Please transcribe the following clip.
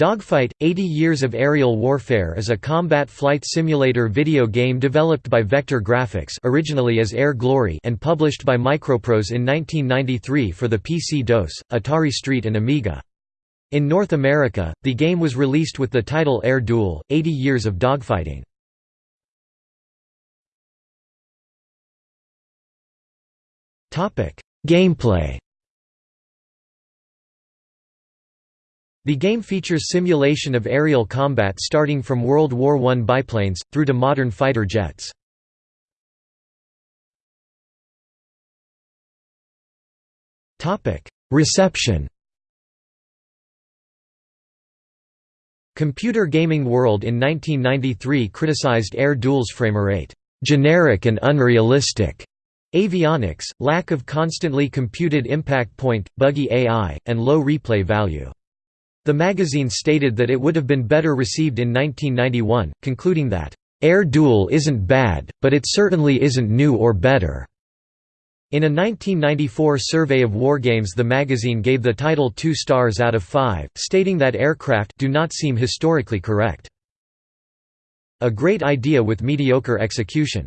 Dogfight – 80 Years of Aerial Warfare is a combat flight simulator video game developed by Vektor Grafix originally as Air Glory and published by Microprose in 1993 for the PC-DOS, Atari ST and Amiga. In North America, the game was released with the title Air Duel – 80 Years of Dogfighting. Gameplay The game features simulation of aerial combat starting from World War I biplanes, through to modern fighter jets. Reception Computer Gaming World in 1993 criticized Air Duel's framerate, "...generic and unrealistic." Avionics, lack of constantly computed impact point, buggy AI, and low replay value. The magazine stated that it would have been better received in 1991, concluding that, "...Air Duel isn't bad, but it certainly isn't new or better." In a 1994 survey of wargames the magazine gave the title two stars out of five, stating that aircraft do not seem historically correct. A great idea with mediocre execution.